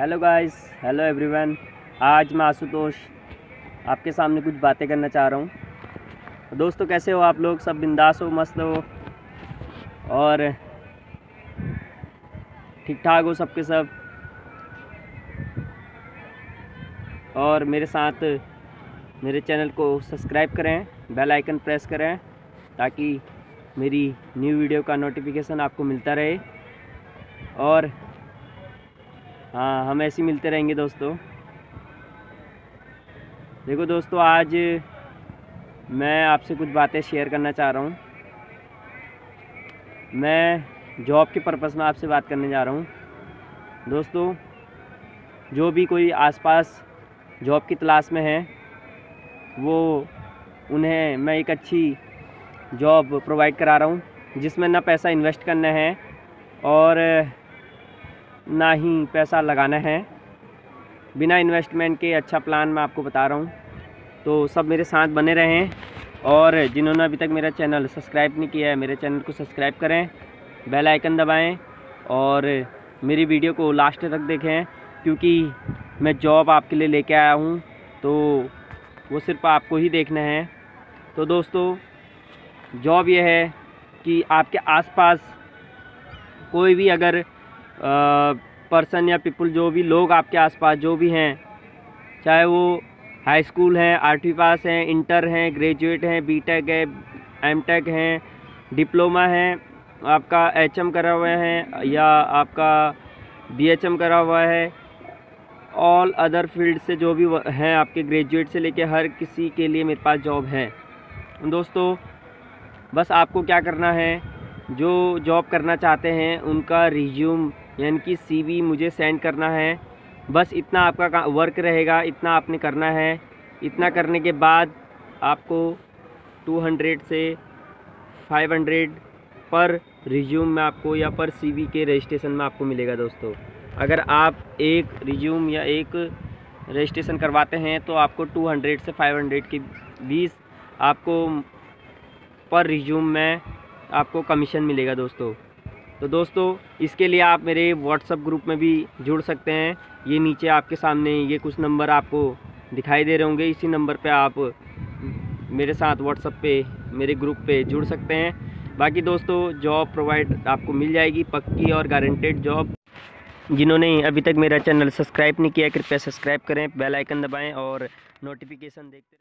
Hello guys hello everyone आज मैं आशुतोष आपके सामने कुछ बातें करना चाह रहा हूँ। दोस्तों, कैसे हो आप लोग? सब बिंदास हो, मस्त हो? और ठीक ठाक हो सबके सब? और मेरे साथ मेरे चैनल को सब्सक्राइब करें, बेल आइकन प्रेस करें, ताकि मेरी न्यू वीडियो का नोटिफिकेशन आपको मिलता रहे। और हाँ हम ऐसे मिलते रहेंगे दोस्तों। देखो दोस्तों, आज मैं आपसे कुछ बातें शेयर करना चाह रहा हूँ। मैं जॉब के पर्पज़ में आपसे बात करने जा रहा हूँ। दोस्तों, जो भी कोई आसपास जॉब की तलाश में है, वो उन्हें मैं एक अच्छी जॉब प्रोवाइड करा रहा हूँ, जिसमें ना पैसा इन्वेस्ट करना है और ना ही पैसा लगाना है। बिना इन्वेस्टमेंट के अच्छा प्लान मैं आपको बता रहा हूँ। तो सब मेरे साथ बने रहें और जिन्होंने अभी तक मेरा चैनल सब्सक्राइब नहीं किया है, मेरे चैनल को सब्सक्राइब करें बेल आइकन दबाएँ और मेरी वीडियो को लास्ट तक देखें क्योंकि मैं जॉब आपके लिए लेके आया हूँ। तो वो सिर्फ़ आपको ही देखना है। तो दोस्तों जॉब यह है कि आपके आसपास कोई भी अगर पर्सन या पीपल जो भी लोग आपके आसपास जो भी हैं, चाहे वो हाई स्कूल हैं, आठवीं पास हैं, इंटर हैं, ग्रेजुएट हैं बीटेक है एमटेक हैं, डिप्लोमा है, आपका एचएम करा हुआ है या आपका बीएचएम करा हुआ है ऑल अदर फ़ील्ड से जो भी हैं आपके ग्रेजुएट से लेके हर किसी के लिए मेरे पास जॉब है। दोस्तों, बस आपको क्या करना है, जो जॉब करना चाहते हैं, उनका रिज्यूम यानी कि सीवी मुझे सेंड करना है। बस इतना आपका वर्क रहेगा, इतना आपने करना है। इतना करने के बाद आपको 200 से 500 पर रिज्यूम में आपको या पर सीवी के रजिस्ट्रेशन में आपको मिलेगा दोस्तों। अगर आप एक रिज्यूम या एक रजिस्ट्रेशन करवाते हैं तो आपको 200 से 500 के बीस आपको पर रिज्यूम में आपको कमीशन मिलेगा दोस्तों। तो दोस्तों, इसके लिए आप मेरे व्हाट्सअप ग्रुप में भी जुड़ सकते हैं। ये नीचे आपके सामने ये कुछ नंबर आपको दिखाई दे रहे होंगे। इसी नंबर पे आप मेरे साथ व्हाट्सअप पे, मेरे ग्रुप पे जुड़ सकते हैं। बाकी दोस्तों जॉब प्रोवाइड आपको मिल जाएगी, पक्की और गारंटेड जॉब जिन्होंने अभी तक मेरा चैनल सब्सक्राइब नहीं किया, कृपया सब्सक्राइब करें बेल आइकन दबाएँ और नोटिफिकेशन देखते